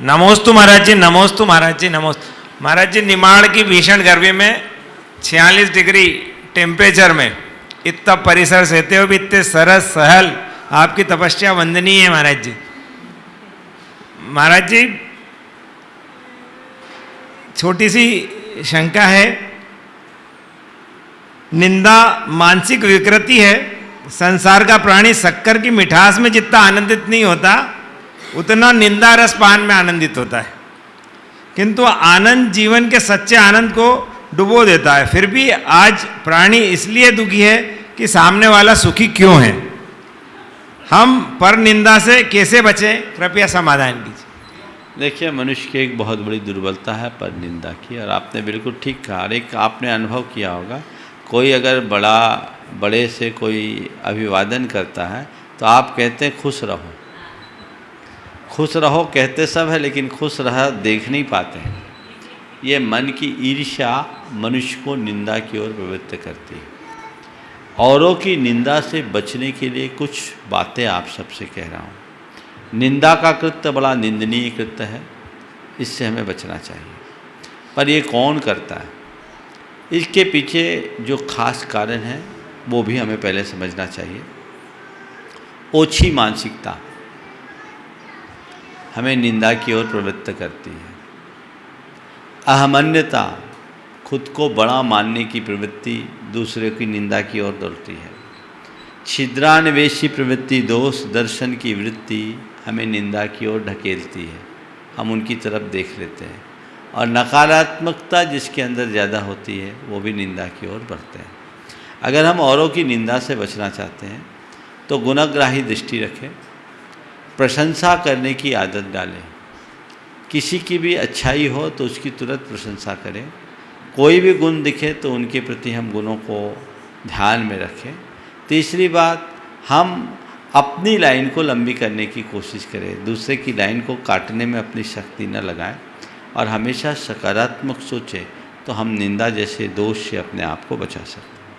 नमोस्तु महाराज जी, नमोस्तु महाराज जी, नमोस्त। महाराज जी, निमाड़ की भीषण गर्मी में छियालीस डिग्री टेम्परेचर में इतना परिसर सहते हुए भी, इतने सरस सहल। आपकी तपस्या वंदनीय है महाराज जी। महाराज जी छोटी सी शंका है। निंदा मानसिक विकृति है। संसार का प्राणी शक्कर की मिठास में जितना आनंदित नहीं होता उतना निंदा रस पान में आनंदित होता है। किंतु आनंद जीवन के सच्चे आनंद को डुबो देता है। फिर भी आज प्राणी इसलिए दुखी है कि सामने वाला सुखी क्यों है? हम पर निंदा से कैसे बचें? कृपया समाधान कीजिए। देखिए, मनुष्य की एक बहुत बड़ी दुर्बलता है पर निंदा की, और आपने बिल्कुल ठीक कहा। एक आपने अनुभव किया होगा, कोई अगर बड़ा, बड़े से कोई अभिवादन करता है तो आप कहते हैं, खुश रहो। खुश रहो कहते सब है, लेकिन खुश रह देख नहीं पाते हैं। ये मन की ईर्ष्या मनुष्य को निंदा की ओर प्रवृत्त करती है। औरों की निंदा से बचने के लिए कुछ बातें आप सबसे कह रहा हूँ। निंदा का कृत्य बड़ा निंदनीय कृत्य है, इससे हमें बचना चाहिए। पर ये कौन करता है? इसके पीछे जो खास कारण है, वो भी हमें पहले समझना चाहिए। ओछी मानसिकता। हमें निंदा की ओर प्रवृत्त करती है। अहमन्यता खुद को बड़ा मानने की प्रवृत्ति दूसरे की निंदा की ओर दौड़ती है। छिद्रान्वेषी प्रवृत्ति दोष दर्शन की वृत्ति हमें निंदा की ओर ढकेलती है। हम उनकी तरफ़ देख लेते हैं और नकारात्मकता जिसके अंदर ज़्यादा होती है, वो भी निंदा की ओर बढ़ते हैं। अगर हम औरों की निंदा से बचना चाहते हैं तो गुणाग्राही दृष्टि रखें। प्रशंसा करने की आदत डालें। किसी की भी अच्छाई हो तो उसकी तुरंत प्रशंसा करें। कोई भी गुण दिखे तो उनके प्रति हम गुणों को ध्यान में रखें। तीसरी बात, हम अपनी लाइन को लंबी करने की कोशिश करें। दूसरे की लाइन को काटने में अपनी शक्ति न लगाएँ और हमेशा सकारात्मक सोचें तो हम निंदा जैसे दोष से अपने आप को बचा सकते हैं।